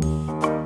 Música